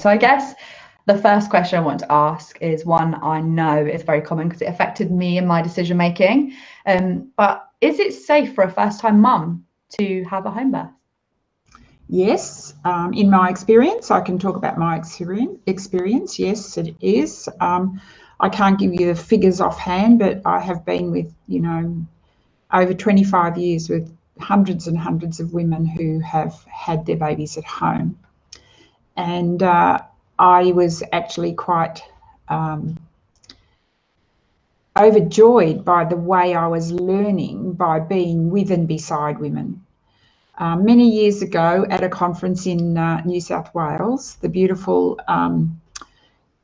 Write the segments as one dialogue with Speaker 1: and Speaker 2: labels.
Speaker 1: So I guess the first question I want to ask is one I know is very common because it affected me and my decision making. Um, but is it safe for a first time mum to have a home birth?
Speaker 2: Yes, um, in my experience, I can talk about my experience. Experience, yes, it is. Um, I can't give you the figures offhand, but I have been with, you know, over 25 years with hundreds and hundreds of women who have had their babies at home. And uh, I was actually quite um, overjoyed by the way I was learning by being with and beside women. Uh, many years ago at a conference in uh, New South Wales, the beautiful um,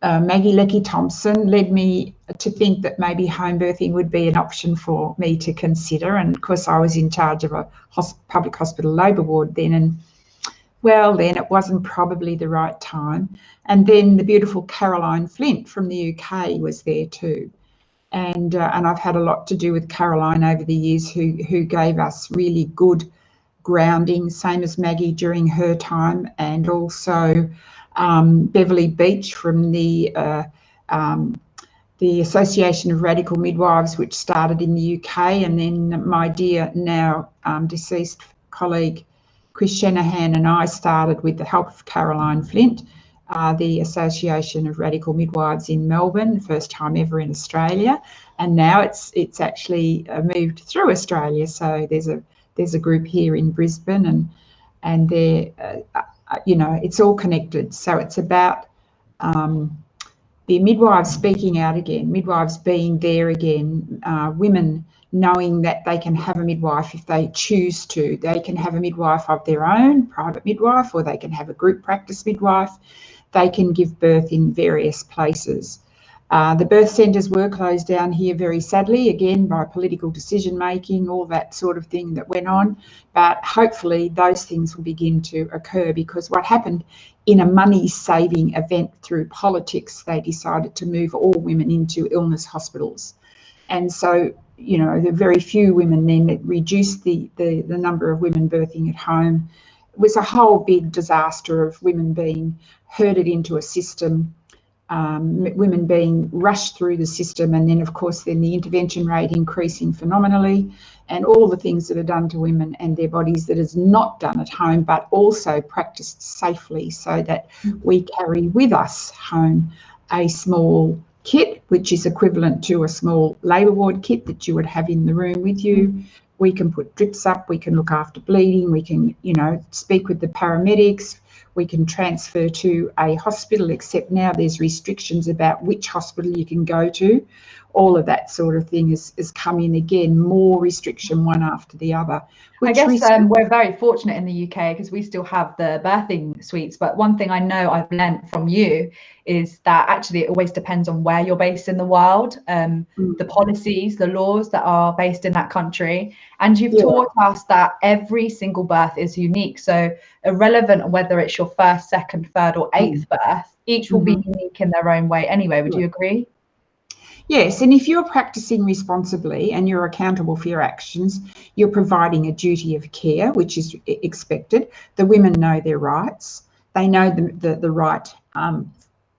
Speaker 2: uh, Maggie Lecky Thompson led me to think that maybe home birthing would be an option for me to consider. And of course, I was in charge of a public hospital labour ward then. And well, then it wasn't probably the right time. And then the beautiful Caroline Flint from the UK was there too. And, uh, and I've had a lot to do with Caroline over the years, who, who gave us really good grounding, same as Maggie during her time, and also um, Beverley Beech from the uh, um, the Association of Radical Midwives, which started in the UK, and then my dear now um, deceased colleague Chris Shanahan and I started with the help of Caroline Flint, uh, the Association of Radical Midwives in Melbourne, first time ever in Australia, and now it's it's actually uh, moved through Australia. So there's a there's a group here in Brisbane, and and they're uh, uh, you know it's all connected. So it's about um, the midwives speaking out again, midwives being there again, uh, women knowing that they can have a midwife if they choose to. They can have a midwife of their own, private midwife, or they can have a group practice midwife. They can give birth in various places. Uh, the birth centres were closed down here very sadly, again by political decision making, all that sort of thing that went on. But hopefully those things will begin to occur because what happened in a money saving event through politics, they decided to move all women into illness hospitals. And so, you know, the very few women then that reduced the, the, the number of women birthing at home. It was a whole big disaster of women being herded into a system um, women being rushed through the system and then of course then the intervention rate increasing phenomenally and all the things that are done to women and their bodies that is not done at home but also practiced safely so that we carry with us home a small kit which is equivalent to a small labour ward kit that you would have in the room with you. Mm-hmm. We can put drips up we can look after bleeding we can you know speak with the paramedics. We can transfer to a hospital, except now there's restrictions about which hospital you can go to. All of that sort of thing is, has come in again, more restriction one after the other.
Speaker 1: I guess um, we're very fortunate in the UK because we still have the birthing suites. But one thing I know I've learned from you is that actually it always depends on where you're based in the world, um, mm. the policies, the laws that are based in that country. And you've yeah. taught us that every single birth is unique. So irrelevant whether it's your first, second, third, or eighth mm. birth, each will mm-hmm. be unique in their own way anyway. Would yeah. you agree?
Speaker 2: Yes, and if you're practicing responsibly and you're accountable for your actions, you're providing a duty of care, which is expected. The women know their rights. They know the, the, the right um,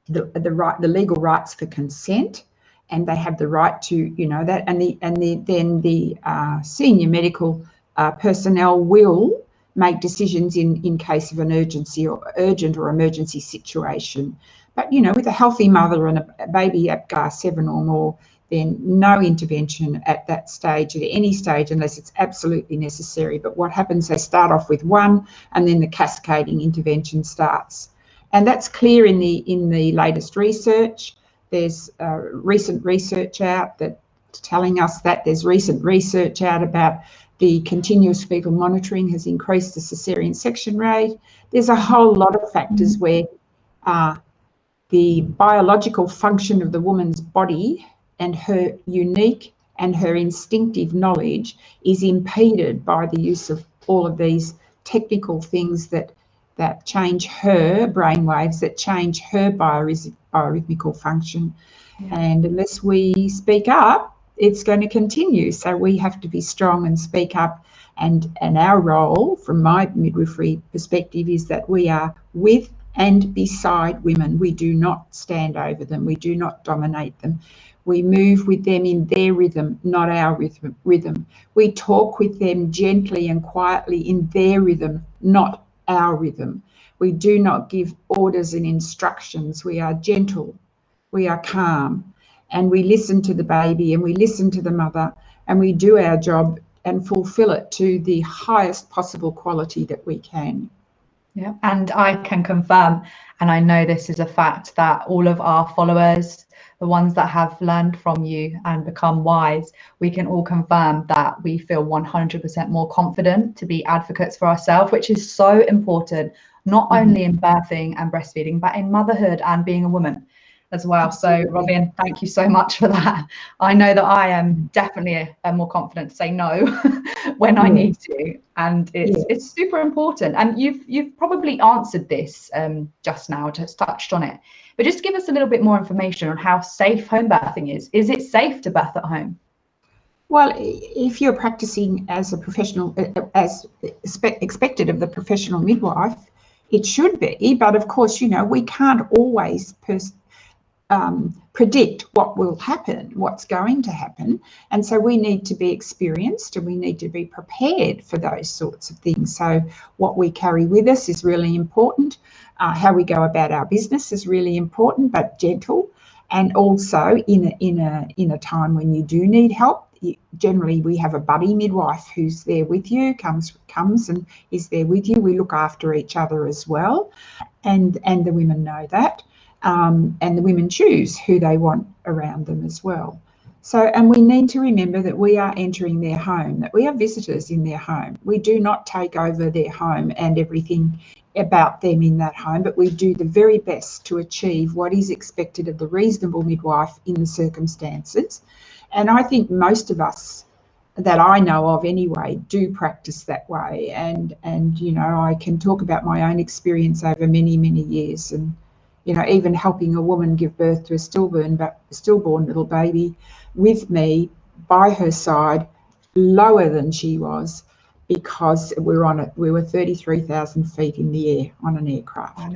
Speaker 2: the, the right the legal rights for consent and they have the right to you know that and the and the then the uh, senior medical uh, personnel will make decisions in in case of an urgency or urgent or emergency situation but you know with a healthy mother and a baby APGAR 7 or more then no intervention at that stage at any stage unless it's absolutely necessary but what happens they start off with one and then the cascading intervention starts and that's clear in the in the latest research. There's uh, recent research out that telling us that there's recent research out about the continuous fetal monitoring has increased the cesarean section rate. There's a whole lot of factors mm-hmm. where uh, the biological function of the woman's body and her unique and her instinctive knowledge is impeded by the use of all of these technical things that that change her brain waves, that change her biorhythmical function. Yeah. And unless we speak up, it's going to continue. So we have to be strong and speak up. And, and our role, from my midwifery perspective, is that we are with and beside women. We do not stand over them, we do not dominate them. We move with them in their rhythm, not our rhythm. We talk with them gently and quietly in their rhythm, not our rhythm. We do not give orders and instructions. We are gentle, we are calm, and we listen to the baby and we listen to the mother and we do our job and fulfill it to the highest possible quality that we can.
Speaker 1: Yeah, and I can confirm, and I know this is a fact, that all of our followers, the ones that have learned from you and become wise, we can all confirm that we feel 100% more confident to be advocates for ourselves, which is so important, not mm-hmm. only in birthing and breastfeeding, but in motherhood and being a woman as well. So Robin, thank you so much for that. I know that I am definitely a, a more confident to say no when mm. I need to, and it's it's super important. And you've you've probably answered this um, just now, just touched on it, but just give us a little bit more information on how safe home birthing is. Is it safe to birth at home?
Speaker 2: Well, if you're practicing as a professional, uh, uh, as expected of the professional midwife, it should be. But of course, you know, we can't always pers- um, predict what will happen, what's going to happen. And so we need to be experienced and we need to be prepared for those sorts of things. So what we carry with us is really important. Uh, how we go about our business is really important, but gentle. And also in a, in a, in a time when you do need help, generally we have a buddy midwife who's there with you comes comes and is there with you we look after each other as well and and the women know that um, and the women choose who they want around them as well. So, and we need to remember that we are entering their home, that we are visitors in their home. We do not take over their home and everything about them in that home, but we do the very best to achieve what is expected of the reasonable midwife in the circumstances. And I think most of us that I know of anyway do practice that way. And and you know, I can talk about my own experience over many, many years and you know, even helping a woman give birth to a stillborn, but stillborn little baby with me by her side, lower than she was, because we were on it. We were 33,000 feet in the air on an aircraft.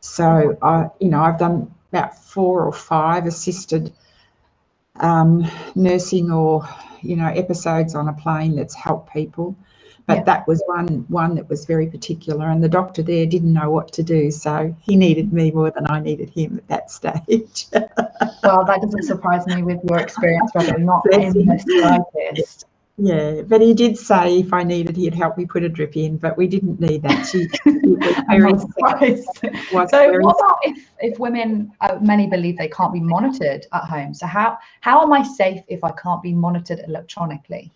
Speaker 2: So I, you know, I've done about four or five assisted um, nursing or you know episodes on a plane that's helped people but yeah. that was one one that was very particular and the doctor there didn't know what to do so he needed me more than i needed him at that stage
Speaker 1: well that doesn't surprise me with your experience Robin, not in slightest
Speaker 2: yeah, but he did say if I needed, he'd help me put a drip in, but we didn't need that. She,
Speaker 1: very so, what about if, if women, uh, many believe they can't be monitored at home? So, how how am I safe if I can't be monitored electronically?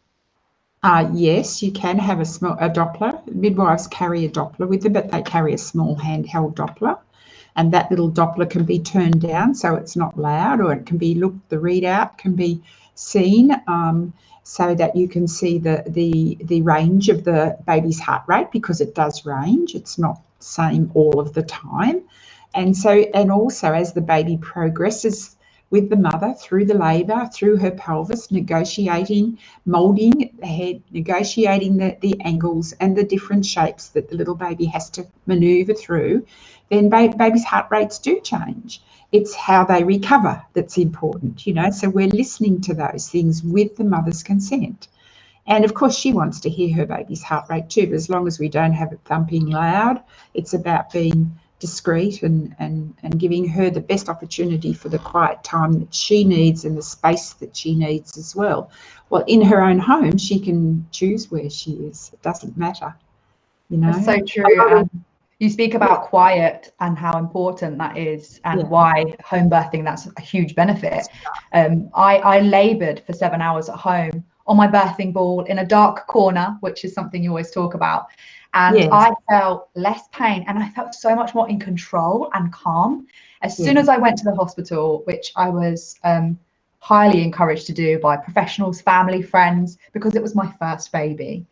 Speaker 2: Uh, yes, you can have a small a Doppler. Midwives carry a Doppler with them, but they carry a small handheld Doppler. And that little Doppler can be turned down so it's not loud, or it can be looked, the readout can be seen um, so that you can see the, the, the range of the baby's heart rate because it does range. It's not same all of the time. And so, and also as the baby progresses with the mother through the labour, through her pelvis, negotiating, moulding the head, negotiating the, the angles and the different shapes that the little baby has to manoeuvre through, then ba- baby's heart rates do change. It's how they recover that's important, you know. So we're listening to those things with the mother's consent. And of course, she wants to hear her baby's heart rate too, but as long as we don't have it thumping loud, it's about being discreet and, and, and giving her the best opportunity for the quiet time that she needs and the space that she needs as well. Well, in her own home, she can choose where she is. It doesn't matter, you know.
Speaker 1: That's so true. Um, you speak about quiet and how important that is and yeah. why home birthing that's a huge benefit um, I, I labored for seven hours at home on my birthing ball in a dark corner which is something you always talk about and yes. I felt less pain and I felt so much more in control and calm. As soon as I went to the hospital, which I was um, highly encouraged to do by professionals, family, friends, because it was my first baby.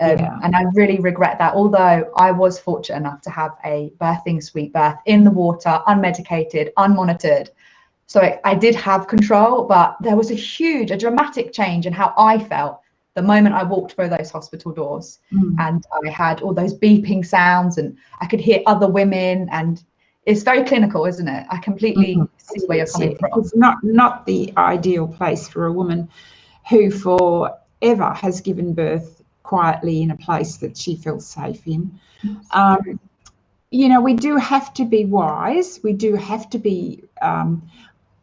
Speaker 1: Um, yeah. And I really regret that. Although I was fortunate enough to have a birthing suite birth in the water, unmedicated, unmonitored. So I, I did have control, but there was a huge, a dramatic change in how I felt the moment I walked through those hospital doors mm. and I had all those beeping sounds and I could hear other women and it's very clinical, isn't it? I completely mm-hmm. see where you're coming from.
Speaker 2: It's not not the ideal place for a woman who forever has given birth quietly in a place that she feels safe in. Um, you know, we do have to be wise. We do have to be um,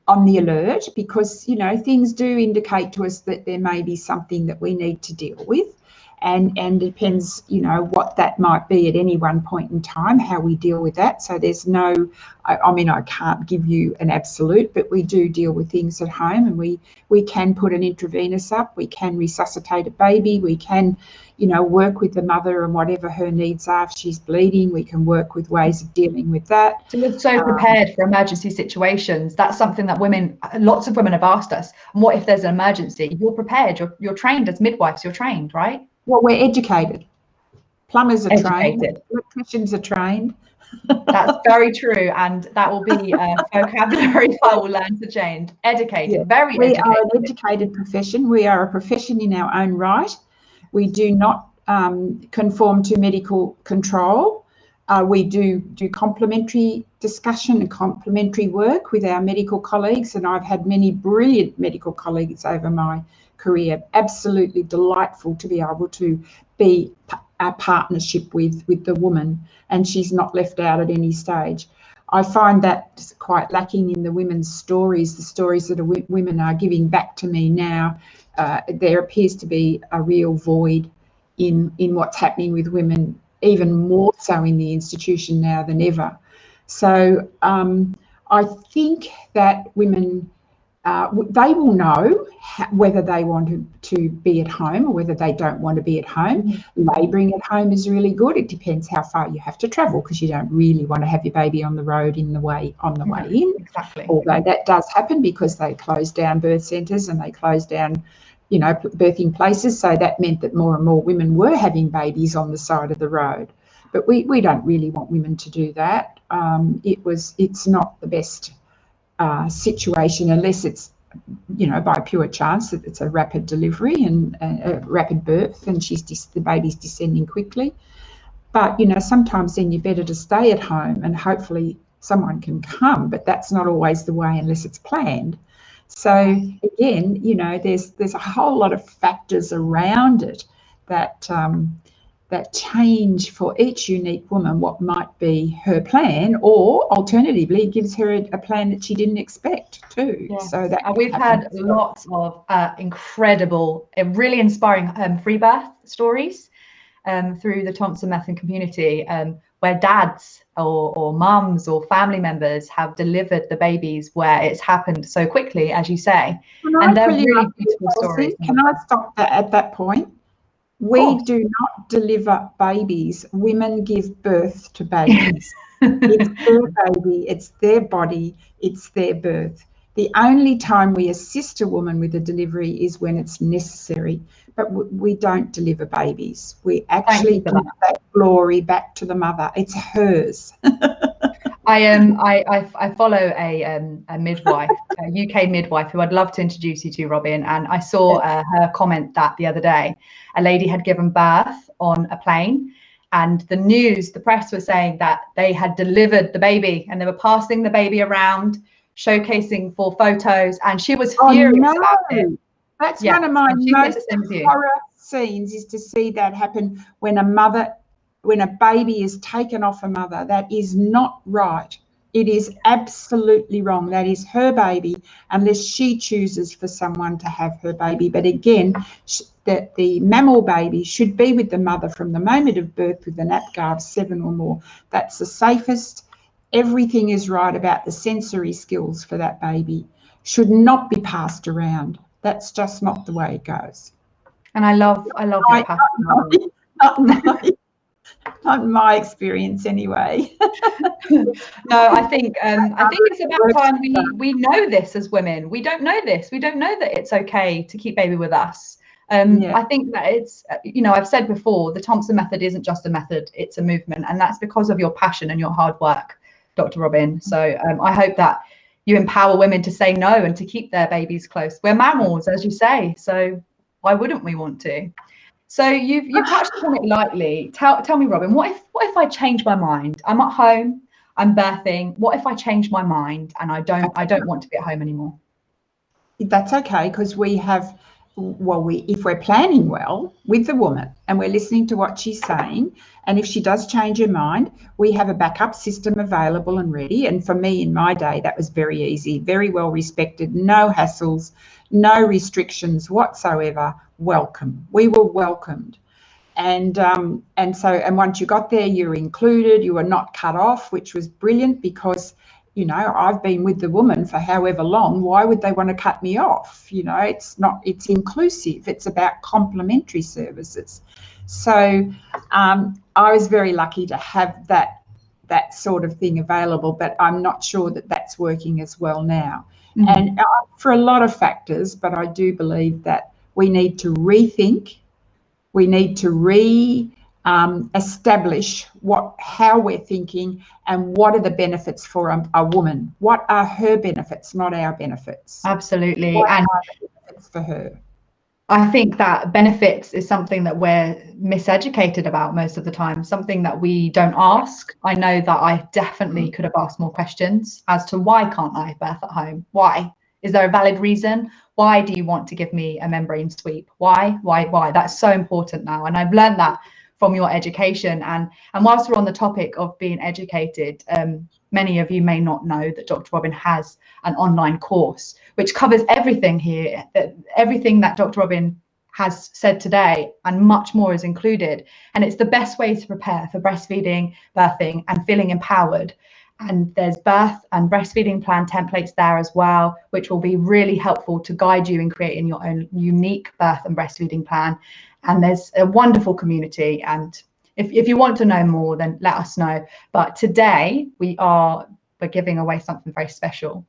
Speaker 2: on the alert because, you know, things do indicate to us that there may be something that we need to deal with and and depends you know what that might be at any one point in time how we deal with that. So there's no I, I, mean i can't give you an absolute but we do deal with things at home and we we can put an intravenous up we can resuscitate a baby we can you know work with the mother and whatever her needs are. If she's bleeding we can work with ways of dealing with that.
Speaker 1: So we're so um, prepared um, for emergency situations. That's something that women lots of women have asked us. And what if there's an emergency? You're prepared. You're, you're trained as midwives. You're trained right
Speaker 2: well, we're educated. Plumbers are educated. trained. Electricians are trained.
Speaker 1: That's very true, and that will be a vocabulary I will learn to change. Educated, yeah. very.
Speaker 2: We
Speaker 1: educated.
Speaker 2: are an educated profession. We are a profession in our own right. We do not um, conform to medical control. Uh, we do do complementary discussion and complementary work with our medical colleagues, and I've had many brilliant medical colleagues over my career. Absolutely delightful to be able to be a partnership with with the woman, and she's not left out at any stage. I find that quite lacking in the women's stories, the stories that women are giving back to me now. Uh, there appears to be a real void in in what's happening with women, even more so in the institution now than ever. So um, I think that women uh, they will know whether they want to, to be at home or whether they don't want to be at home. Mm-hmm. Labouring at home is really good. It depends how far you have to travel because you don't really want to have your baby on the road in the way on the way in.
Speaker 1: Exactly.
Speaker 2: Although that does happen because they close down birth centres and they close down, you know, birthing places. So that meant that more and more women were having babies on the side of the road. But we, we don't really want women to do that. Um, it was it's not the best uh, situation unless it's you know by pure chance that it's a rapid delivery and a, rapid birth and she's the baby's descending quickly. But you know sometimes then you're better to stay at home and hopefully someone can come but that's not always the way unless it's planned. So again you know there's there's a whole lot of factors around it that um, that change for each unique woman what might be her plan, or alternatively, gives her a, a plan that she didn't expect too. Yes. So that
Speaker 1: we've had lots of uh, incredible, uh, really inspiring um, free birth stories um, through the Thompson Method community, um, where dads or, or mums or family members have delivered the babies where it's happened so quickly, as you say,
Speaker 2: Can and I they're really beautiful stories. Can I stop that at that point? We oh. do not deliver babies. Women give birth to babies. it's their baby, it's their body, it's their birth. The only time we assist a woman with a delivery is when it's necessary, but we don't deliver babies. We actually give that glory back to the mother. It's hers.
Speaker 1: I um I, I, I follow a um a midwife, a UK midwife who I'd love to introduce you to, Robin. And I saw uh, her comment that the other day, a lady had given birth on a plane, and the news, the press were saying that they had delivered the baby and they were passing the baby around, showcasing for photos, and she was oh, furious oh, no. about it.
Speaker 2: That's yeah. one of my most horror scenes is to see that happen when a mother when a baby is taken off a mother. That is not right. It is absolutely wrong. That is her baby, unless she chooses for someone to have her baby. But again, that the mammal baby should be with the mother from the moment of birth with an APGAR of seven or more. That's the safest. Everything is right about the sensory skills for that baby. Should not be passed around. That's just not the way it goes.
Speaker 1: And I love, I love.
Speaker 2: Not, not, not my experience anyway.
Speaker 1: no, I think um, I think it's about time we we know this as women. We don't know this. We don't know that it's okay to keep baby with us. Um, yeah. I think that it's you know I've said before the Thompson method isn't just a method; it's a movement, and that's because of your passion and your hard work, Dr. Robin. So um, I hope that you empower women to say no and to keep their babies close. We're mammals, as you say, so why wouldn't we want to? So you've you touched on it lightly. Tell tell me, Robin, what if what if I change my mind? I'm at home. I'm birthing. What if I change my mind and I don't I don't want to be at home anymore?
Speaker 2: That's okay because we have well we if we're planning well with the woman and we're listening to what she's saying and if she does change her mind we have a backup system available and ready. And for me in my day that was very easy very well respected no hassles no restrictions whatsoever welcome. We were welcomed. And um, and so and once you got there you were included you were not cut off which was brilliant because you know i've been with the woman for however long why would they want to cut me off? You know it's not it's inclusive it's about complementary services. So um, i was very lucky to have that that sort of thing available but i'm not sure that that's working as well now. Mm-hmm. and uh, for a lot of factors but i do believe that we need to rethink we need to re um, establish what how we're thinking and what are the benefits for a, a, woman? What are her benefits not our benefits?
Speaker 1: Absolutely.
Speaker 2: What and benefits for her?
Speaker 1: I think that benefits is something that we're miseducated about most of the time something that we don't ask. I know that i definitely mm. could have asked more questions as to why can't i birth at home? Why? Is there a valid reason? Why do you want to give me a membrane sweep? Why? Why? Why? That's so important now and i've learned that from your education. And and whilst we're on the topic of being educated, um, many of you may not know that Dr. Robin has an online course which covers everything here, everything that Dr. Robin has said today, and much more is included. And it's the best way to prepare for breastfeeding, birthing, and feeling empowered. And there's birth and breastfeeding plan templates there as well, which will be really helpful to guide you in creating your own unique birth and breastfeeding plan and there's a wonderful community. And if, if you want to know more then let us know. But today we are we're giving away something very special.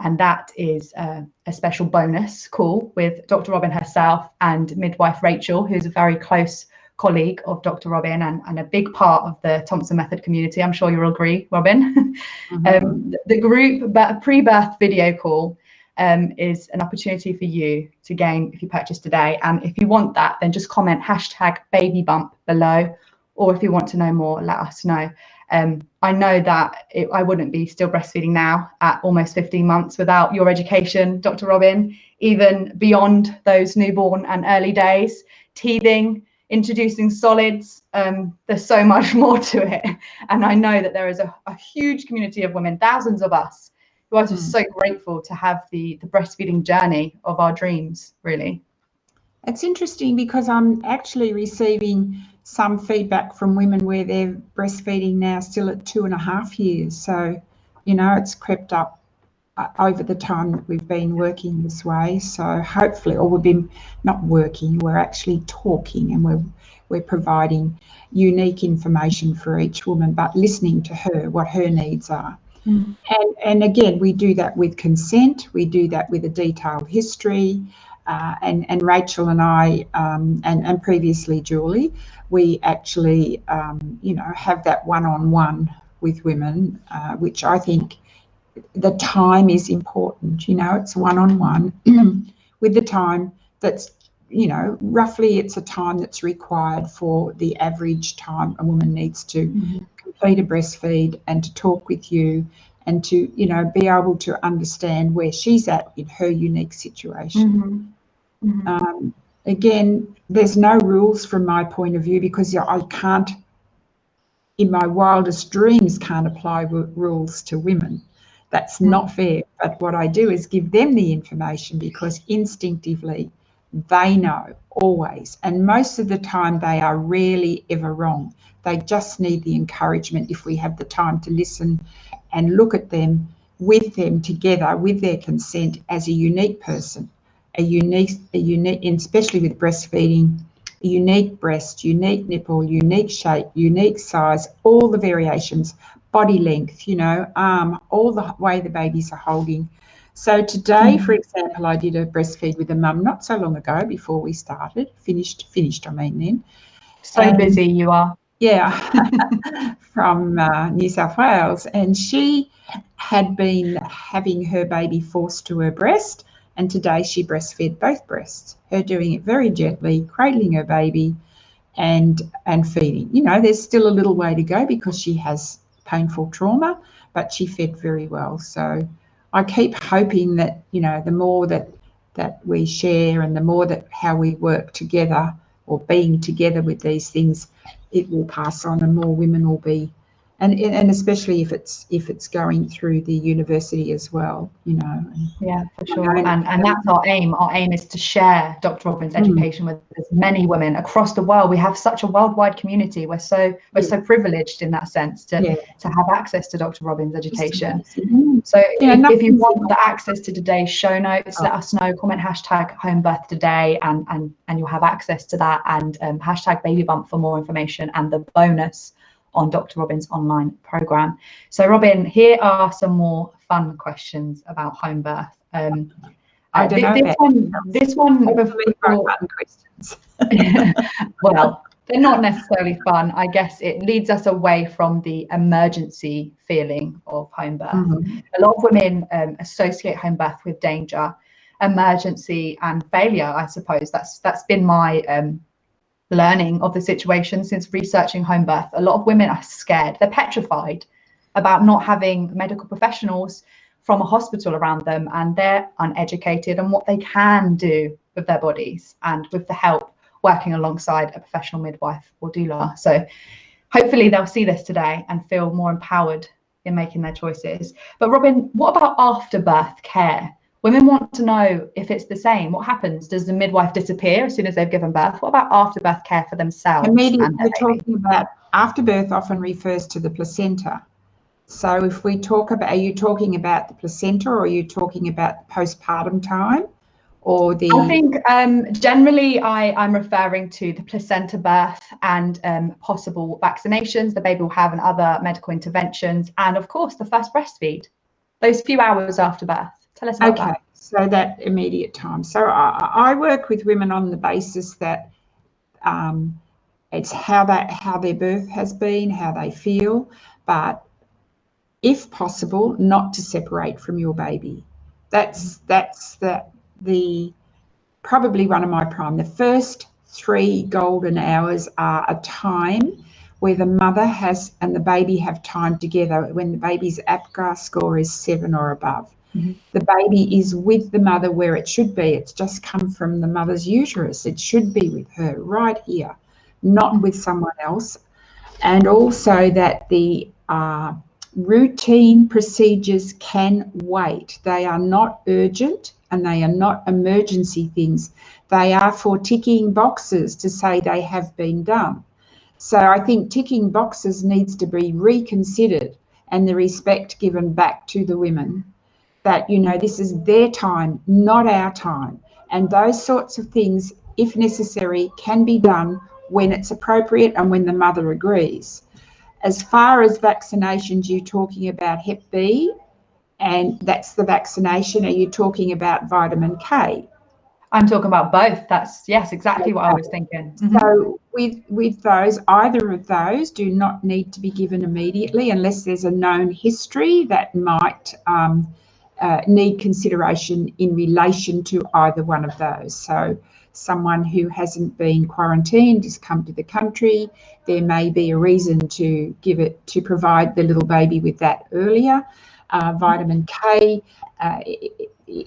Speaker 1: And that is a, a special bonus call with dr robin herself and midwife rachel who's a very close colleague of dr robin and, and a big part of the thompson method community. I'm sure you'll agree robin. Mm-hmm. um, the group pre-birth video call um, is an opportunity for you to gain if you purchase today. And if you want that, then just comment hashtag baby bump below. Or if you want to know more, let us know. Um, I know that it, I wouldn't be still breastfeeding now at almost 15 months without your education, Dr. Robin, even beyond those newborn and early days, teething, introducing solids. Um, there's so much more to it. And I know that there is a, a huge community of women, thousands of us, who are just mm. so grateful to have the the breastfeeding journey of our dreams really.
Speaker 2: It's interesting because i'm actually receiving some feedback from women where they're breastfeeding now still at two and a half years. So you know it's crept up uh, over the time that we've been working this way. So hopefully or we've been not working we're actually talking and we're we're providing unique information for each woman but listening to her what her needs are Mm. And, and again, we do that with consent, we do that with a detailed history. Uh, and, and Rachel and I, um, and, and previously Julie, we actually, um, you know, have that one on one with women, uh, which I think the time is important. You know, it's one on one with the time that's, you know, roughly it's a time that's required for the average time a woman needs to mm-hmm complete a breastfeed and to talk with you and to you know be able to understand where she's at in her unique situation mm-hmm. Mm-hmm. Um, again there's no rules from my point of view because i can't in my wildest dreams can't apply w- rules to women that's mm-hmm. not fair but what i do is give them the information because instinctively they know always and most of the time they are rarely ever wrong they just need the encouragement if we have the time to listen and look at them with them together with their consent as a unique person, a unique, a unique, especially with breastfeeding, unique breast, unique nipple, unique shape, unique size, all the variations, body length, you know, arm, all the way the babies are holding. So today, mm. for example, I did a breastfeed with a mum not so long ago before we started, finished, finished, I mean then.
Speaker 1: So and, busy you are
Speaker 2: yeah, from uh, New South Wales. And she had been having her baby forced to her breast. And today she breastfed both breasts, her doing it very gently, cradling her baby and and feeding. You know, there's still a little way to go because she has painful trauma, but she fed very well. So I keep hoping that, you know, the more that that we share and the more that how we work together or being together with these things, it will pass on and more women will be and and especially if it's if it's going through the university as well you know
Speaker 1: yeah for sure and and that's our aim our aim is to share dr robin's mm. education mm. with as many women across the world we have such a worldwide community we're so we're yeah. so privileged in that sense to yeah. to have access to dr robin's education mm. so yeah, if, if, you want the access to today's show notes oh. let us know comment hashtag home birth today and and and you'll have access to that and um, hashtag baby bump for more information and the bonus on Dr. Robin's online program. So, Robin, here are some more fun questions about home birth. Um,
Speaker 2: I don't uh,
Speaker 1: this, one, this one, before, questions. well, they're not necessarily fun. I guess it leads us away from the emergency feeling of home birth. Mm-hmm. A lot of women um, associate home birth with danger, emergency, and failure. I suppose that's that's been my um, learning of the situation since researching home birth. A lot of women are scared, they're petrified about not having medical professionals from a hospital around them, and they're uneducated on what they can do with their bodies and with the help working alongside a professional midwife or doula. So hopefully they'll see this today and feel more empowered in making their choices. But Robin, what about afterbirth care? Women want to know if it's the same. What happens? Does the midwife disappear as soon as they've given birth? What about afterbirth care for themselves?
Speaker 2: Immediately, we're talking about afterbirth often refers to the placenta. So if we talk about, are you talking about the placenta or are you talking about the postpartum time? Or the...
Speaker 1: I think um, generally I, I'm referring to the placenta birth and um, possible vaccinations the baby will have and other medical interventions. And of course, the first breastfeed, those few hours after birth. Tell us about okay. that.
Speaker 2: So that immediate time. So I, I, work with women on the basis that um, it's how that how their birth has been, how they feel, but if possible, not to separate from your baby. That's that's the the probably one of my prime. The first three golden hours are a time where the mother has and the baby have time together when the baby's APGAR score is seven or above. Mm-hmm. The baby is with the mother where it should be. It's just come from the mother's uterus. It should be with her right here, not with someone else. And also that the uh, routine procedures can wait. They are not urgent and they are not emergency things. They are for ticking boxes to say they have been done. So I think ticking boxes needs to be reconsidered and the respect given back to the women that, you know, this is their time, not our time. And those sorts of things, if necessary, can be done when it's appropriate and when the mother agrees. As far as vaccinations, you're talking about Hep B, and that's the vaccination. Are you talking about vitamin K?
Speaker 1: I'm talking about both. That's yes, exactly what I was thinking.
Speaker 2: Mm-hmm. So with with those, either of those do not need to be given immediately unless there's a known history that might um, uh, need consideration in relation to either one of those. So, someone who hasn't been quarantined has come to the country, there may be a reason to give it to provide the little baby with that earlier. Uh, vitamin K, uh,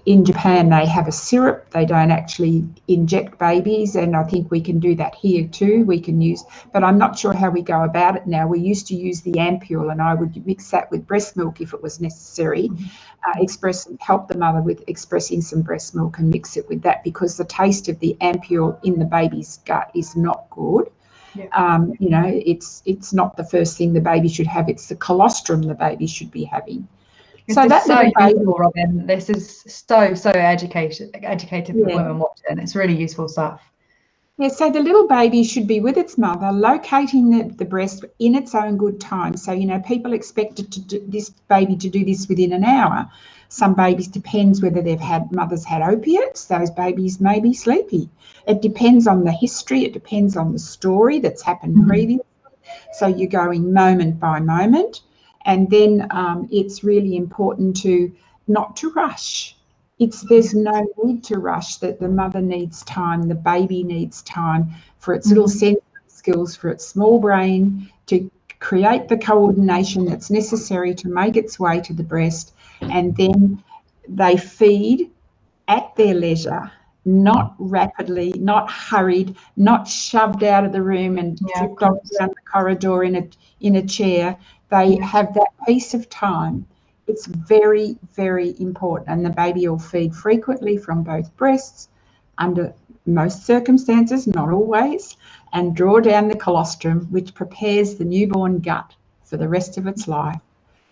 Speaker 2: in Japan, they have a syrup. They don't actually inject babies, and I think we can do that here too. We can use, but I'm not sure how we go about it now. We used to use the ampule, and I would mix that with breast milk if it was necessary. Mm-hmm. Uh, express help the mother with expressing some breast milk and mix it with that because the taste of the ampule in the baby's gut is not good. Yeah. Um, you know, it's it's not the first thing the baby should have. It's the colostrum the baby should be having.
Speaker 1: So that's so useful, Robin. This is so so educated educated for yeah. women watching. It's really useful stuff.
Speaker 2: Yeah, so the little baby should be with its mother, locating the, the breast in its own good time. So, you know, people expect to do, this baby to do this within an hour. Some babies depends whether they've had mothers had opiates, those babies may be sleepy. It depends on the history, it depends on the story that's happened mm-hmm. previously. So you're going moment by moment. And then um, it's really important to not to rush. It's there's no need to rush. That the mother needs time, the baby needs time for its little mm-hmm. sensory skills, for its small brain to create the coordination that's necessary to make its way to the breast, and then they feed at their leisure, not rapidly, not hurried, not shoved out of the room and yeah, down the corridor in a in a chair. They have that piece of time. It's very, very important. And the baby will feed frequently from both breasts under most circumstances, not always, and draw down the colostrum, which prepares the newborn gut for the rest of its life.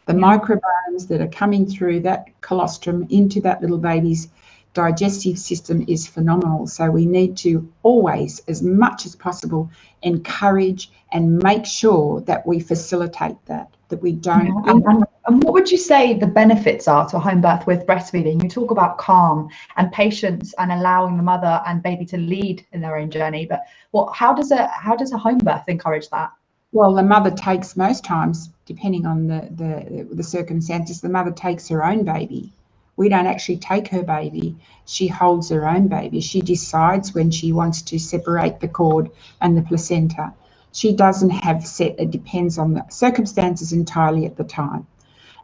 Speaker 2: The microbiomes that are coming through that colostrum into that little baby's digestive system is phenomenal. So we need to always, as much as possible, encourage and make sure that we facilitate that, that we don't.
Speaker 1: And, and, and, what would you say the benefits are to a home birth with breastfeeding? You talk about calm and patience and allowing the mother and baby to lead in their own journey, but what? How does a how does a home birth encourage that?
Speaker 2: Well, the mother takes most times, depending on the the, the circumstances, the mother takes her own baby we don't actually take her baby. She holds her own baby. She decides when she wants to separate the cord and the placenta. She doesn't have set, it depends on the circumstances entirely at the time.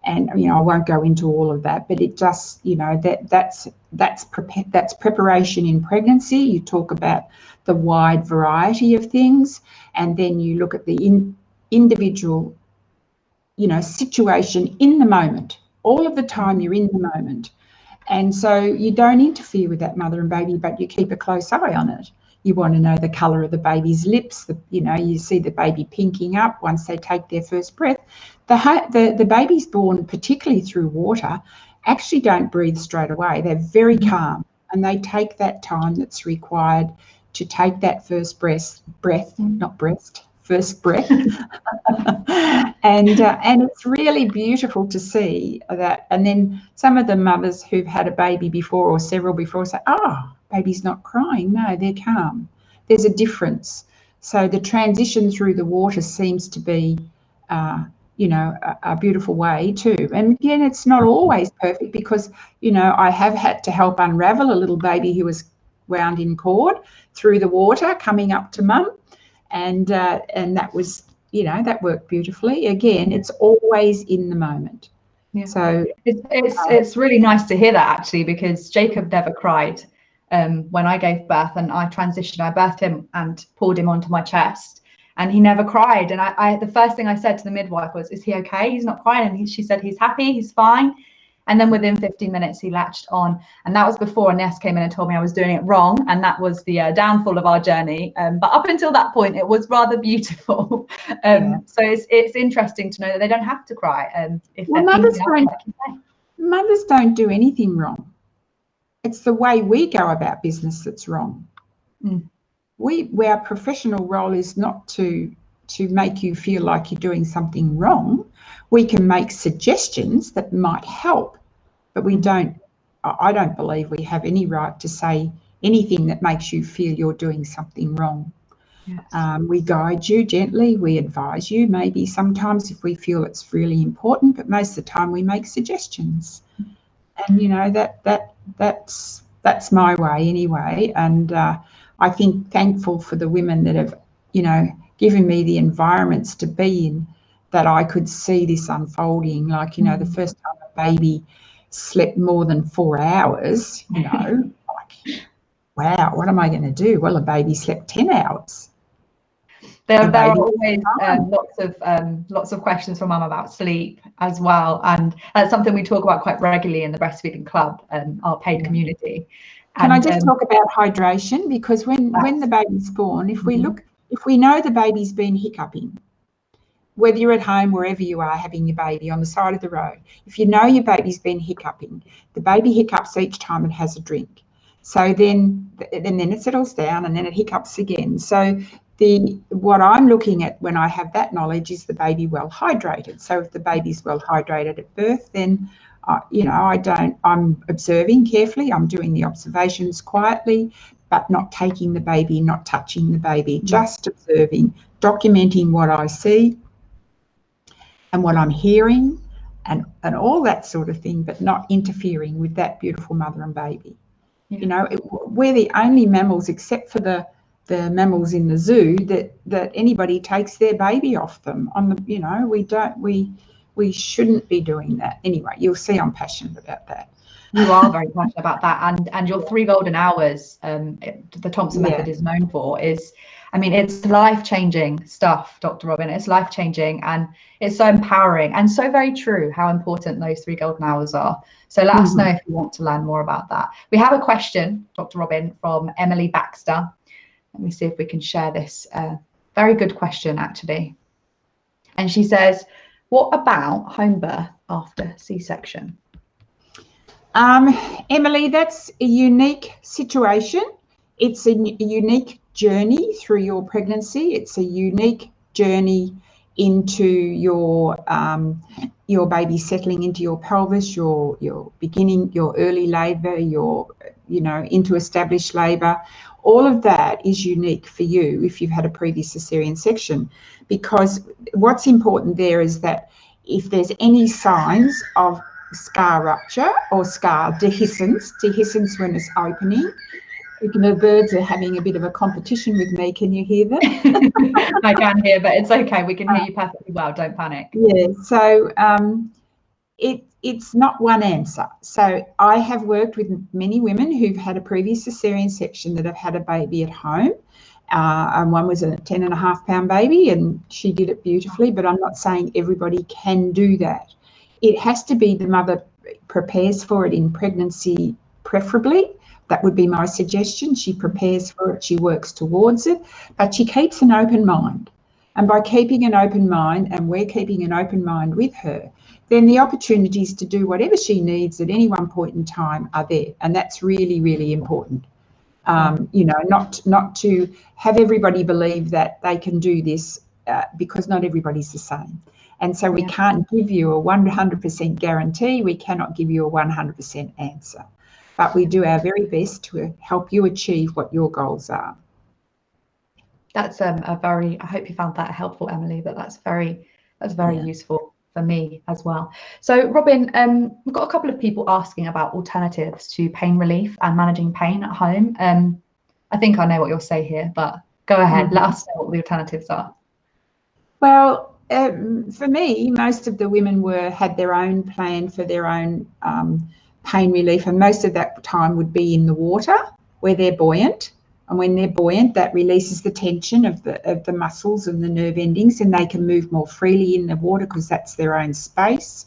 Speaker 2: And you know, I won't go into all of that, but it just, you know, that that's that's that's preparation in pregnancy. You talk about the wide variety of things, and then you look at the in, individual, you know, situation in the moment all of the time you're in the moment. And so you don't interfere with that mother and baby, but you keep a close eye on it. You want to know the colour of the baby's lips. The, you know, you see the baby pinking up once they take their first breath. The, the, the babies born, particularly through water, actually don't breathe straight away. They're very mm-hmm. calm and they take that time that's required to take that first breath, breath, mm-hmm. not breast, first breath. and uh, and it's really beautiful to see that. And then some of the mothers who've had a baby before or several before say, "Oh, baby's not crying. No, they're calm. There's a difference." So the transition through the water seems to be, uh, you know, a, a, beautiful way too. And again, it's not always perfect because you know I have had to help unravel a little baby who was wound in cord through the water coming up to mum and uh, and that was you know that worked beautifully. Again, it's always in the moment.
Speaker 1: Yeah. So it's it's, uh, it's really nice to hear that actually because Jacob never cried um, when I gave birth and I transitioned. I birthed him and pulled him onto my chest, and he never cried. And I, I the first thing I said to the midwife was, "Is he okay? He's not crying." And he, she said, "He's happy. He's fine." And then within 15 minutes, he latched on. And that was before Ness came in and told me I was doing it wrong. And that was the uh, downfall of our journey. Um, but up until that point, it was rather beautiful. um, yeah. So it's, it's interesting to know that they don't have to cry. And if
Speaker 2: well, mothers don't, mothers don't do anything wrong. It's the way we go about business that's wrong. Mm. We, our professional role is not to to make you feel like you're doing something wrong. We can make suggestions that might help, but we don't, I don't believe we have any right to say anything that makes you feel you're doing something wrong. Yes. Um, we guide you gently, we advise you, maybe sometimes if we feel it's really important, but most of the time we make suggestions. And you know that that that's that's my way anyway. And uh, I think thankful for the women that have, you know, given me the environments to be in that I could see this unfolding. Like, you know, the mm. first time a baby slept more than four hours, you know, like, wow, what am I going to do? Well, a baby slept 10 hours.
Speaker 1: There, there are always um, lots of um, lots of questions from mum about sleep as well, and that's something we talk about quite regularly in the breastfeeding club, um, our paid community.
Speaker 2: Can I just um, talk about hydration? Because when when the baby's born, if we mm-hmm. look, if we know the baby's been hiccuping, whether you're at home, wherever you are having your baby on the side of the road, if you know your baby's been hiccuping, the baby hiccups each time it has a drink. So then, and then it settles down, and then it hiccups again. So the what I'm looking at when I have that knowledge is the baby well hydrated. So if the baby's well hydrated at birth, then uh, you know I don't. I'm observing carefully. I'm doing the observations quietly, but not taking the baby, not touching the baby, just observing, documenting what I see and what I'm hearing and, and all that sort of thing, but not interfering with that beautiful mother and baby. Yeah. You know, it, we're the only mammals, except for the, the mammals in the zoo that that anybody takes their baby off them on the you know we don't we we shouldn't be doing that anyway you'll see i'm passionate about that
Speaker 1: you are very passionate about that and and your three golden hours um the thompson method yeah. is known for is I mean, it's life changing stuff, Dr. Robin. It's life changing and it's so empowering and so very true how important those three golden hours are. So let mm-hmm. us know if you want to learn more about that. We have a question, Dr. Robin, from Emily Baxter. Let me see if we can share this. Uh, very good question, actually. And she says, What about home birth after C section?
Speaker 2: Um, Emily, that's a unique situation. It's a unique journey through your pregnancy. It's a unique journey into your um, your baby settling into your pelvis, your your beginning, your early labour, your you know into established labour. All of that is unique for you if you've had a previous cesarean section, because what's important there is that if there's any signs of scar rupture or scar dehiscence, dehiscence when it's opening, the birds are having a bit of a competition with me. Can you hear them?
Speaker 1: I can hear, but it's okay. We can hear you perfectly well. Don't panic.
Speaker 2: Yeah. So um, it it's not one answer. So I have worked with many women who've had a previous cesarean section that have had a baby at home. Uh, and one was a 10 and a half pound baby and she did it beautifully, but I'm not saying everybody can do that. It has to be the mother prepares for it in pregnancy, preferably, that would be my suggestion. She prepares for it, she works towards it, but she keeps an open mind. And by keeping an open mind, and we're keeping an open mind with her, then the opportunities to do whatever she needs at any one point in time are there. And that's really, really important. Um, you know, not not to have everybody believe that they can do this uh, because not everybody's the same. And so we yeah. can't give you a 100% guarantee. We cannot give you a 100% answer but we do our very best to help you achieve what your goals are.
Speaker 1: That's um, a very, I hope you found that helpful, Emily, but that's very, that's very yeah. useful for me as well. So Robin, um, we've got a couple of people asking about alternatives to pain relief and managing pain at home. Um, I think I know what you'll say here, but go ahead, mm -hmm. let us know what the alternatives are.
Speaker 2: Well, um, for me, most of the women were had their own plan for their own um, pain relief, and most of that time would be in the water where they're buoyant. And when they're buoyant, that releases the tension of the of the muscles and the nerve endings, and they can move more freely in the water because that's their own space.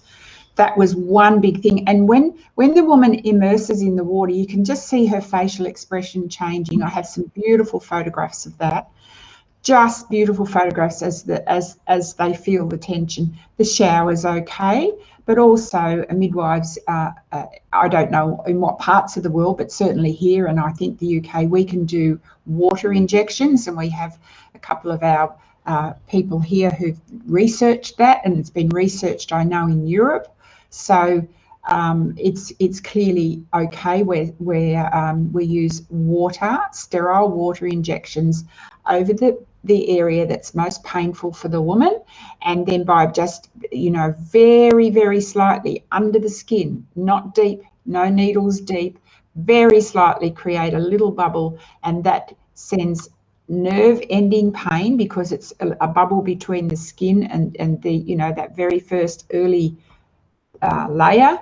Speaker 2: That was one big thing. And when when the woman immerses in the water, you can just see her facial expression changing. I have some beautiful photographs of that just beautiful photographs as the as as they feel the tension. The shower's okay, but also midwives. Uh, uh, I don't know in what parts of the world, but certainly here, and I think the UK, we can do water injections, and we have a couple of our uh, people here who've researched that, and it's been researched, I know, in Europe. So. Um, it's it's clearly okay where where um, we use water, sterile water injections over the the area that's most painful for the woman and then by just you know very very slightly under the skin not deep no needles deep very slightly create a little bubble and that sends nerve ending pain because it's a, a bubble between the skin and and the you know that very first early uh, layer.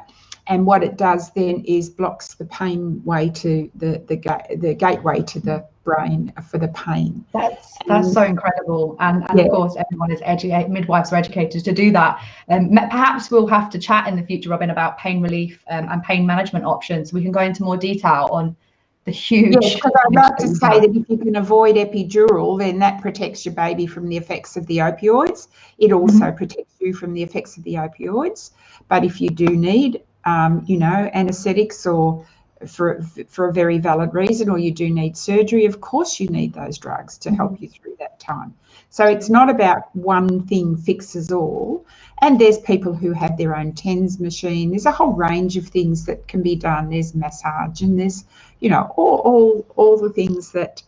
Speaker 2: And what it does then is blocks the pain way to the the, the gateway to the brain for the pain.
Speaker 1: That's that's um, so incredible, and, and yeah. of course everyone is educated, midwives are educated to do that. Um, perhaps we'll have to chat in the future, Robin, about pain relief um, and pain management options. We can go into more detail on the huge.
Speaker 2: Yes, because I'd like to say that if you can avoid epidural, then that protects your baby from the effects of the opioids. It also mm -hmm. protects you from the effects of the opioids. But if you do need, um, you know, anesthetics or for, for a very valid reason or you do need surgery, of course you need those drugs to help you through that time. So it's not about one thing fixes all. And there's people who have their own TENS machine. There's a whole range of things that can be done. There's massage and there's, you know, all, all, all the things that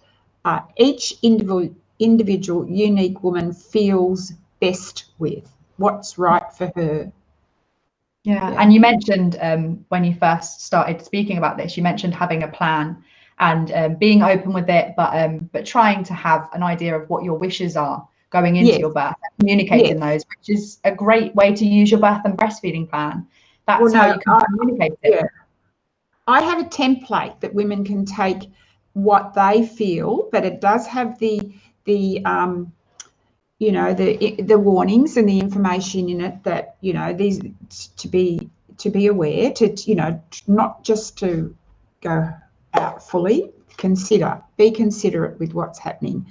Speaker 2: uh, each individual, individual unique woman feels best with, what's right for her
Speaker 1: yeah. yeah. And you mentioned um, when you first started speaking about this, you mentioned having a plan and um, being open with it, but um, but trying to have an idea of what your wishes are going into yes. your birth, communicating yes. those, which is a great way to use your birth and breastfeeding plan. That's well, no, how you can I, communicate it. Yeah.
Speaker 2: I have a template that women can take what they feel, but it does have the the um, you know the the warnings and the information in it that you know these to be to be aware to you know not just to go out fully consider be considerate with what's happening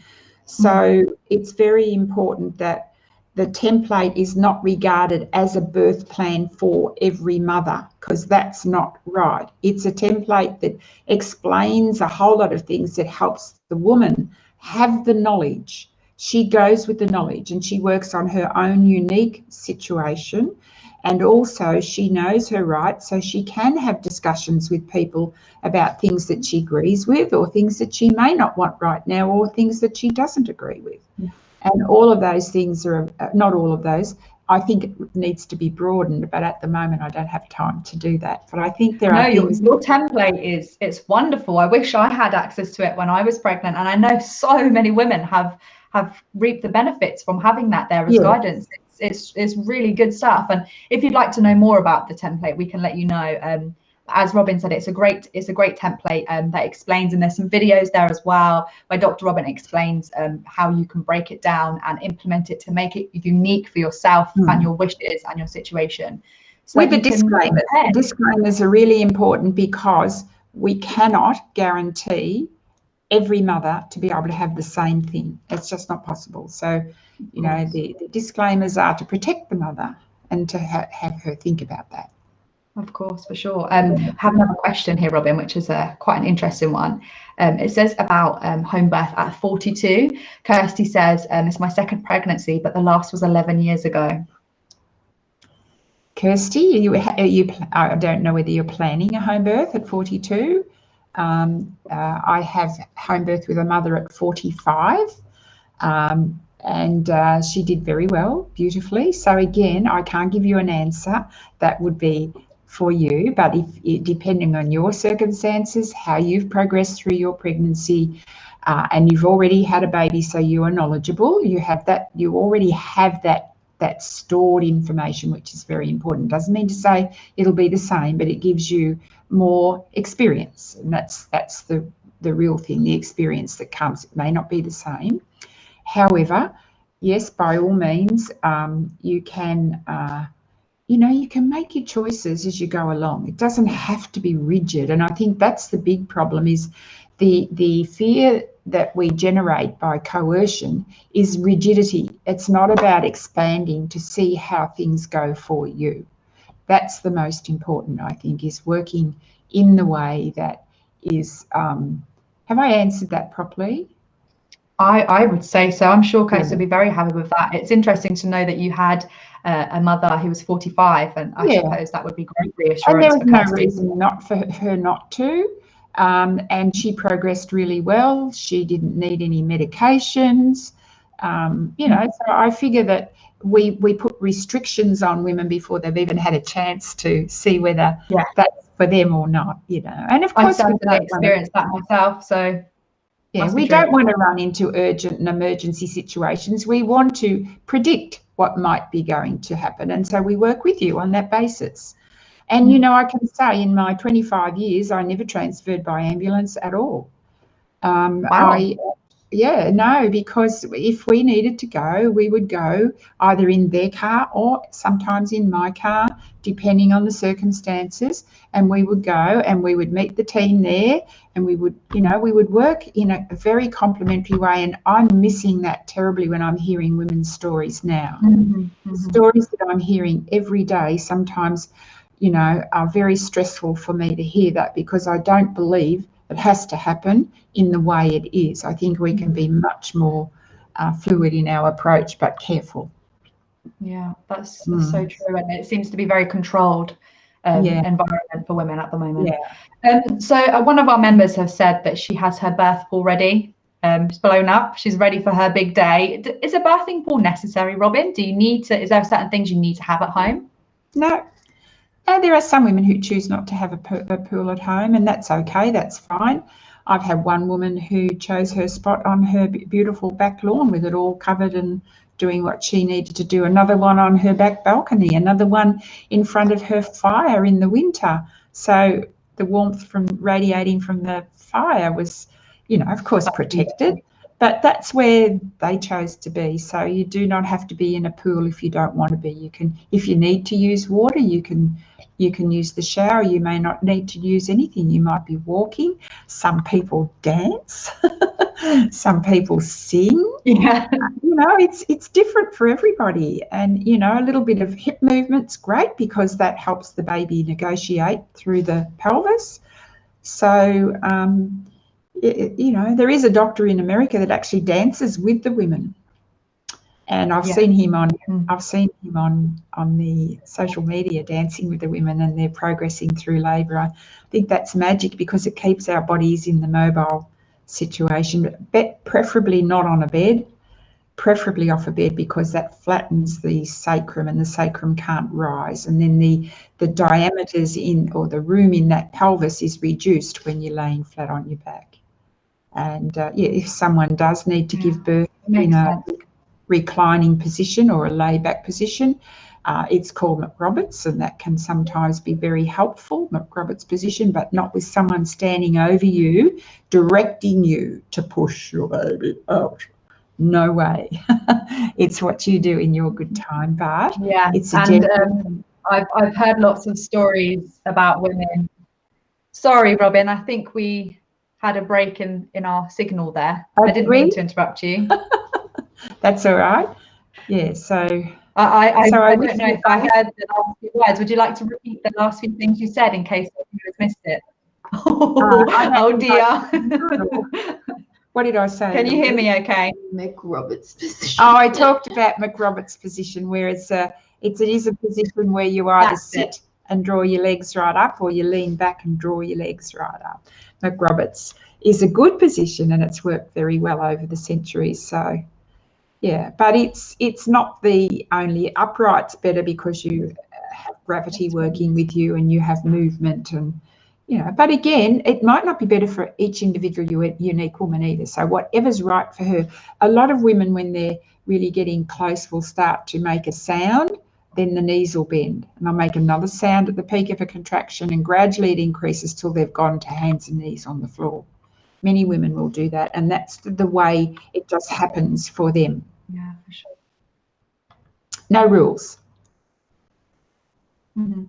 Speaker 2: so it's very important that the template is not regarded as a birth plan for every mother because that's not right. It's a template that explains a whole lot of things that helps the woman have the knowledge. She goes with the knowledge and she works on her own unique situation. And also, she knows her rights, so she can have discussions with people about things that she agrees with, or things that she may not want right now, or things that she doesn't agree with. Yeah. And all of those things are uh, not all of those. I think it needs to be broadened, but at the moment I don't have time to do that. But I think there
Speaker 1: no,
Speaker 2: are
Speaker 1: your, your template is it's wonderful. I wish I had access to it when I was pregnant, and I know so many women have have reaped the benefits from having that there as yeah. guidance. It's, it's it's really good stuff. And if you'd like to know more about the template, we can let you know. Um, as Robin said, it's a great it's a great template um, that explains, and there's some videos there as well where Dr. Robin explains um, how you can break it down and implement it to make it unique for yourself mm. and your wishes and your situation.
Speaker 2: So With the disclaimers, disclaimers are really important because we cannot guarantee every mother to be able to have the same thing. It's just not possible. So, you know, the, the disclaimers are to protect the mother and to ha have her think about that.
Speaker 1: Of course, for sure. Um, I have another question here, Robin, which is a quite an interesting one. Um, it says about um, home birth at 42. Kirsty says, um, it's my second pregnancy, but the last was 11 years ago.
Speaker 2: Kirsty, you, you, I don't know whether you're planning a home birth at 42. Um, uh, I have home birth with a mother at 45. Um, and uh, she did very well, beautifully. So again, I can't give you an answer. That would be for you, but if depending on your circumstances, how you've progressed through your pregnancy, uh, and you've already had a baby, so you are knowledgeable. You have that. You already have that that stored information, which is very important. Doesn't mean to say it'll be the same, but it gives you more experience, and that's that's the the real thing, the experience that comes. It may not be the same. However, yes, by all means, um, you can. Uh, you know, you can make your choices as you go along. It doesn't have to be rigid. And I think that's the big problem is the the fear that we generate by coercion is rigidity. It's not about expanding to see how things go for you. That's the most important, I think, is working in the way that is. Um, have I answered that properly?
Speaker 1: I, I would say so. I'm sure Kate yeah. would be very happy with that. It's interesting to know that you had uh, a mother who was 45, and I yeah. suppose that would be great reassurance.
Speaker 2: And there was no reason not for her not to. Um, and she progressed really well. She didn't need any medications. Um, you know, so I figure that we we put restrictions on women before they've even had a chance to see whether yeah. that's for them or not. You know, and of course,
Speaker 1: I've experienced that myself. So
Speaker 2: yeah, we don't want to run into urgent and emergency situations. We want to predict what might be going to happen. And so we work with you on that basis. And, you know, I can say in my 25 years, I never transferred by ambulance at all. Um, wow. I, yeah, no, because if we needed to go, we would go either in their car or sometimes in my car, depending on the circumstances. And we would go and we would meet the team there and we would, you know, we would work in a, very complementary way. And I'm missing that terribly when I'm hearing women's stories now. Mm-hmm, mm-hmm. Stories that I'm hearing every day sometimes, you know, are very stressful for me to hear that because I don't believe it has to happen in the way it is. I think we can be much more uh, fluid in our approach, but careful.
Speaker 1: Yeah, that's, mm. so true. And it seems to be very controlled um, yeah. environment for women at the moment. Yeah. Um, so uh, one of our members has said that she has her birth pool ready. Um, it's blown up. She's ready for her big day. Is a birthing pool necessary, Robin? Do you need to? Is there certain things you need to have at home?
Speaker 2: No, there are some women who choose not to have a, a pool at home, and that's okay, that's fine. I've had one woman who chose her spot on her beautiful back lawn with it all covered and doing what she needed to do. Another one on her back balcony, another one in front of her fire in the winter. So the warmth from radiating from the fire was, you know, of course, protected. But that's where they chose to be. So you do not have to be in a pool if you don't want to be. You can, if you need to use water, you can you can use the shower. You may not need to use anything. You might be walking. Some people dance. Some people sing.
Speaker 1: Yeah.
Speaker 2: You know, it's it's different for everybody. And you know, a little bit of hip movement's great because that helps the baby negotiate through the pelvis. So um, you know, there is a doctor in America that actually dances with the women and I've yeah. seen him on mm. I've seen him on on the social media dancing with the women and they're progressing through labour. I think that's magic because it keeps our bodies in the mobile situation, but preferably not on a bed, preferably off a bed because that flattens the sacrum and the sacrum can't rise, and then the the diameters in or the room in that pelvis is reduced when you're laying flat on your back. And uh, yeah, if someone does need to give birth in a reclining position or a layback position. Uh, it's called McRoberts, and that can sometimes be very helpful, McRoberts position, but not with someone standing over you, directing you to push your baby out. No way. it's what you do in your good time, but
Speaker 1: yeah, it's and um, I've I've heard lots of stories about women. Sorry, Robin, I think we had a break in in our signal there. I, I didn't mean to interrupt you.
Speaker 2: That's all right. Yeah. So.
Speaker 1: I, I, so I, I don't know if I heard the last few words. Would you like to repeat the last few things you said in case you has missed it? Oh, uh, oh dear.
Speaker 2: what did I say?
Speaker 1: Can you hear me okay?
Speaker 3: McRoberts position.
Speaker 2: Oh, I talked about McRoberts position where it's a it's it is a position where you either That's sit it. and draw your legs right up or you lean back and draw your legs right up. McRoberts is a good position and it's worked very well over the centuries. So yeah, but it's it's not the only upright's better because you have gravity working with you and you have movement and you know. But again, it might not be better for each individual unique woman either. So whatever's right for her. A lot of women, when they're really getting close, will start to make a sound. Then the knees will bend, and they'll make another sound at the peak of a contraction, and gradually it increases till they've gone to hands and knees on the floor. Many women will do that, and that's the way it just happens for them.
Speaker 1: Yeah, for sure.
Speaker 2: No rules.
Speaker 1: Mm-hmm.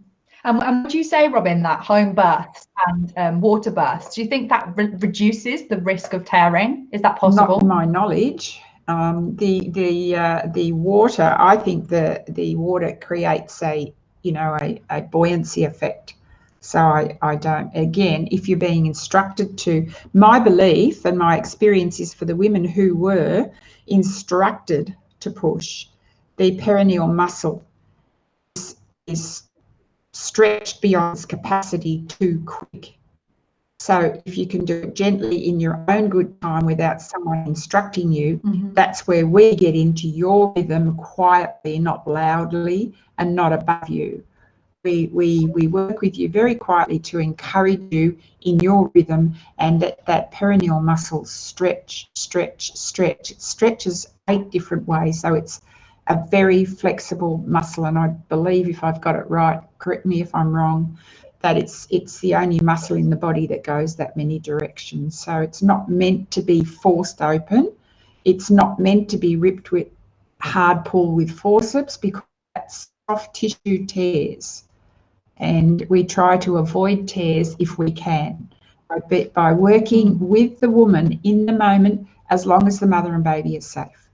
Speaker 1: Um, and would you say, Robin, that home births and um, water births, do you think that re- reduces the risk of tearing? Is that possible?
Speaker 2: Not my knowledge. Um, the the uh, the water, I think the the water creates a you know a, a buoyancy effect. So I, I don't again, if you're being instructed to my belief and my experience is for the women who were instructed to push, the perineal muscle is, is stretched beyond its capacity too quick. So if you can do it gently in your own good time without someone instructing you, mm-hmm. that's where we get into your rhythm quietly, not loudly, and not above you. We, we, we work with you very quietly to encourage you in your rhythm and that, that perineal muscle stretch, stretch, stretch. It stretches eight different ways. So it's a very flexible muscle. And I believe if I've got it right, correct me if I'm wrong, that it's it's the only muscle in the body that goes that many directions. So it's not meant to be forced open. It's not meant to be ripped with hard pull with forceps because soft tissue tears and we try to avoid tears if we can by, by working with the woman in the moment as long as the mother and baby is safe.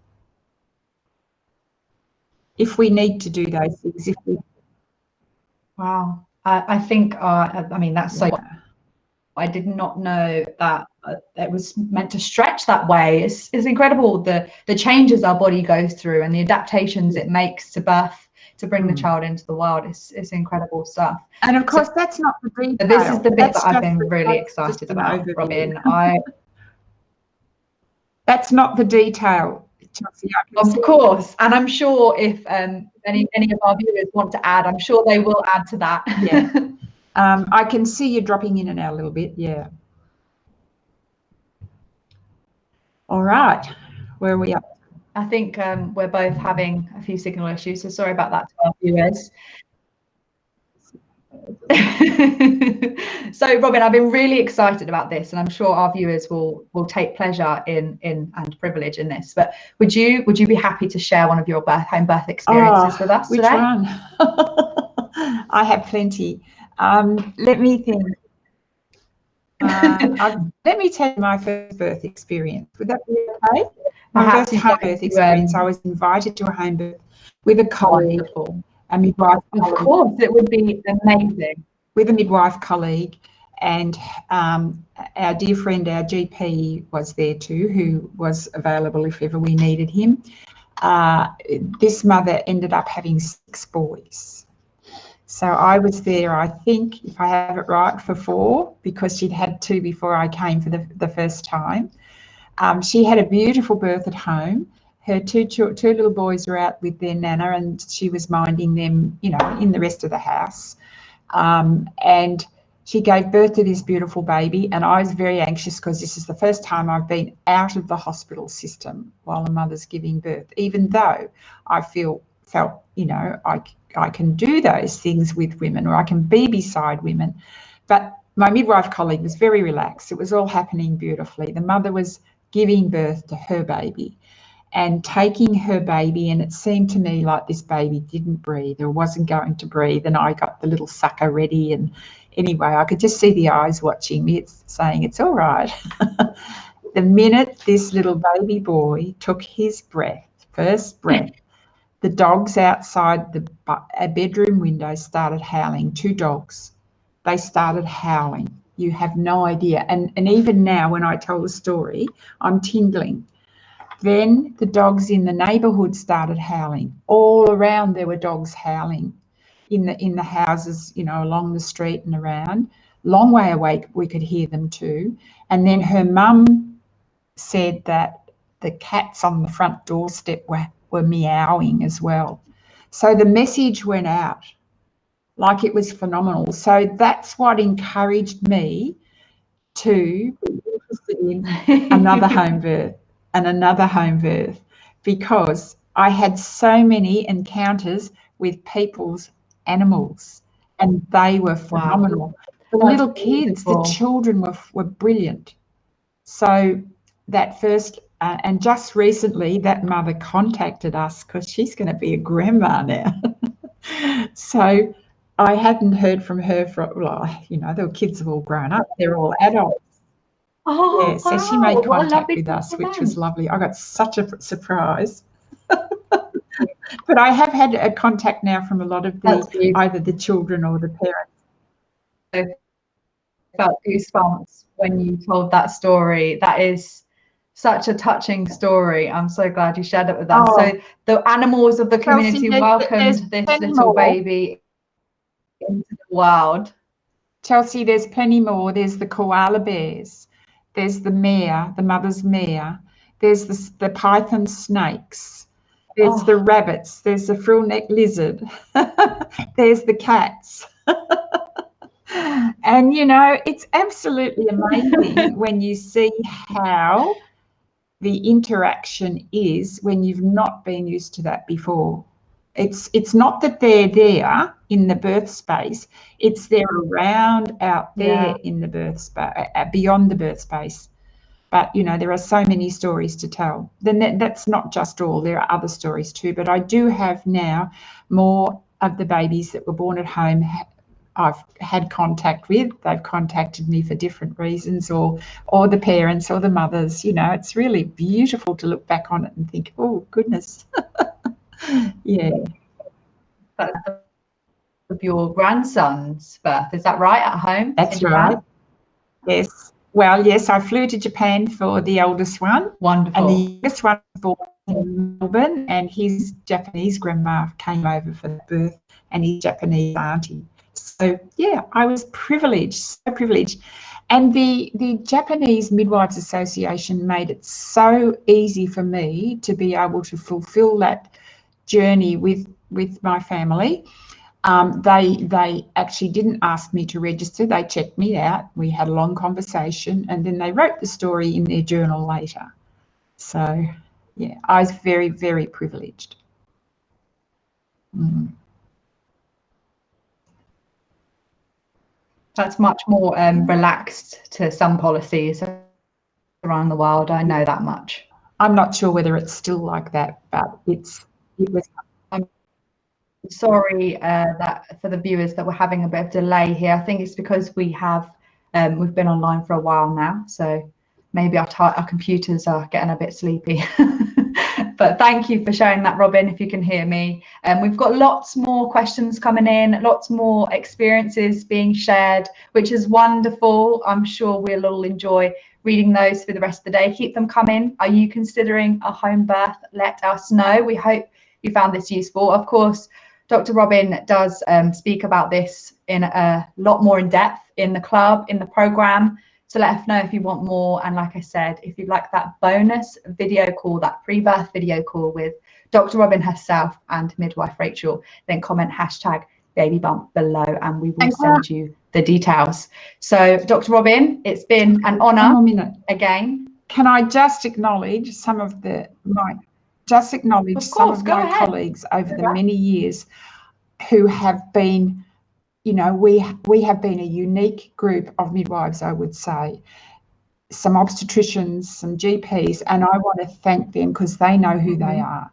Speaker 2: If we need to do those things, if we
Speaker 1: Wow, I, I think uh, I mean that's so. Yeah. I did not know that uh, it was meant to stretch that way. It's, it's incredible the the changes our body goes through and the adaptations it makes to birth to bring mm. the child into the world is is incredible stuff.
Speaker 2: And of course, so, that's not the detail.
Speaker 1: This is the bit that's that I've been really excited about, Robin. I.
Speaker 2: That's not the detail.
Speaker 1: Chelsea, of course, and I'm sure if um, any any of our viewers want to add, I'm sure they will add to that.
Speaker 2: yeah, um, I can see you dropping in and out a little bit. Yeah. All right, where are we up?
Speaker 1: I think um, we're both having a few signal issues, so sorry about that to our viewers. so Robin, I've been really excited about this, and I'm sure our viewers will will take pleasure in in and privilege in this. But would you would you be happy to share one of your birth home birth experiences oh, with us
Speaker 2: which
Speaker 1: today?
Speaker 2: one? I have plenty. Um, let me think. Uh, let me tell you my first birth experience. Would that be okay? My Perhaps first home birth experience. Um, I was invited to a home birth with a colleague. Wonderful a midwife.
Speaker 1: Of course, it would be amazing.
Speaker 2: With a midwife colleague, and um, our dear friend, our GP, was there too, who was available if ever we needed him. Uh, this mother ended up having six boys. So I was there, I think, if I have it right, for four, because she'd had two before I came for the, the first time. Um, she had a beautiful birth at home her two two little boys were out with their nana, and she was minding them, you know, in the rest of the house. Um, and she gave birth to this beautiful baby, and I was very anxious because this is the first time I've been out of the hospital system while a mother's giving birth. Even though I feel felt, you know, I I can do those things with women, or I can be beside women, but my midwife colleague was very relaxed. It was all happening beautifully. The mother was giving birth to her baby and taking her baby and it seemed to me like this baby didn't breathe or wasn't going to breathe and i got the little sucker ready and anyway i could just see the eyes watching me it's saying it's all right. The minute this little baby boy took his breath first breath the dogs outside the bedroom window started howling two dogs they started howling. You have no idea and and even now when i tell the story i'm tingling then the dogs in the neighbourhood started howling. All around there were dogs howling in the in the houses, you know, along the street and around. Long way away, we could hear them too. And then her mum said that the cats on the front doorstep were, were meowing as well. So the message went out like it was phenomenal. So that's what encouraged me to be interested in another home birth and another home birth because I had so many encounters with people's animals and they were phenomenal. Wow. The little kids, the children were, were brilliant. So that first, uh, and just recently that mother contacted us because she's going to be a grandma now. so I hadn't heard from her for, well, you know, the kids have all grown up, they're all adults. Oh, yeah, so wow. she made contact with us, which was lovely. I got such a surprise. but I have had a contact now from a lot of the either the children or the parents.
Speaker 1: I felt goosebumps when you told that story. That is such a touching story. I'm so glad you shared it with us. Oh. So the animals of the community Chelsea, welcomed this little more. baby into the wild.
Speaker 2: Chelsea, there's plenty more. There's the koala bears. There's the mare, the mother's mare. There's the, the python snakes. There's oh. the rabbits. There's the frill neck lizard. there's the cats. and you know, it's absolutely amazing when you see how the interaction is when you've not been used to that before. It's it's not that they're there in the birth space; it's they're around out there yeah. in the birth space, beyond the birth space. But you know, there are so many stories to tell. Then that, that's not just all. There are other stories too. But I do have now more of the babies that were born at home. I've had contact with. They've contacted me for different reasons, or or the parents or the mothers. You know, it's really beautiful to look back on it and think, oh goodness. yeah.
Speaker 1: Of your grandson's birth, is that right? At home?
Speaker 2: That's right. Japan? Yes. Well, yes, I flew to Japan for the eldest one.
Speaker 1: Wonderful.
Speaker 2: And the youngest one was born in Melbourne, and his Japanese grandma came over for the birth, and his Japanese auntie. So yeah, I was privileged, so privileged. And the, the Japanese Midwives Association made it so easy for me to be able to fulfill that journey with with my family. Um, they they actually didn't ask me to register. They checked me out. We had a long conversation, and then they wrote the story in their journal later. So, yeah, I was very, very privileged. Mm.
Speaker 1: That's much more um, relaxed to some policies around the world. I know that much.
Speaker 2: I'm not sure whether it's still like that, but it's it was.
Speaker 1: Sorry uh, that for the viewers that we're having a bit of delay here. I think it's because we have um, we've been online for a while now, so maybe our our computers are getting a bit sleepy. but thank you for sharing that, Robin, if you can hear me. And um, we've got lots more questions coming in, lots more experiences being shared, which is wonderful. I'm sure we'll all enjoy reading those for the rest of the day. Keep them coming. Are you considering a home birth? Let us know. We hope you found this useful. Of course, Dr. Robin does um, speak about this in a lot more in depth in the club, in the program. So let us know if you want more. And like I said, if you'd like that bonus video call, that pre-birth video call with Dr. Robin herself and midwife Rachel, then comment hashtag baby bump below and we will send you the details. So Dr. Robin, it's been an honor again.
Speaker 2: Can I just acknowledge some of the my just acknowledge of course, some of my ahead. colleagues over the many years who have been you know, we we have been a unique group of midwives, I would say. Some obstetricians, some GPs, and I want to thank them because they know who they mm-hmm. are.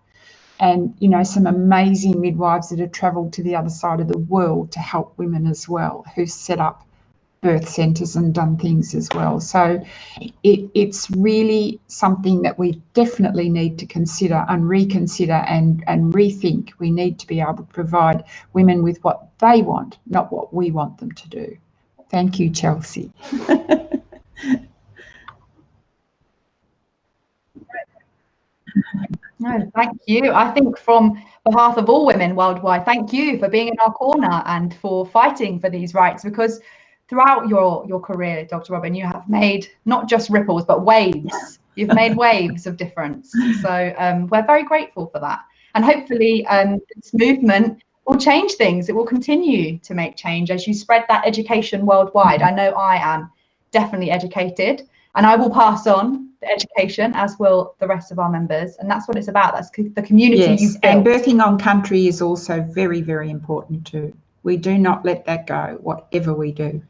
Speaker 2: And you know, some amazing midwives that have travelled to the other side of the world to help women as well, who've set up birth centres and done things as well. So it, it's really something that we definitely need to consider and reconsider and, and rethink. We need to be able to provide women with what they want, not what we want them to do. Thank you, Chelsea.
Speaker 1: No, thank you. I think from behalf of all women worldwide, thank you for being in our corner and for fighting for these rights because throughout your your career, Dr. Robin, you have made not just ripples but waves. You've made waves of difference. So um, we're very grateful for that. And hopefully um, this movement will change things. It will continue to make change as you spread that education worldwide. I know I am definitely educated and I will pass on the education as will the rest of our members. And that's what it's about. That's the community yes.
Speaker 2: And birthing on country is also very, very important too. We do not let that go, whatever we do.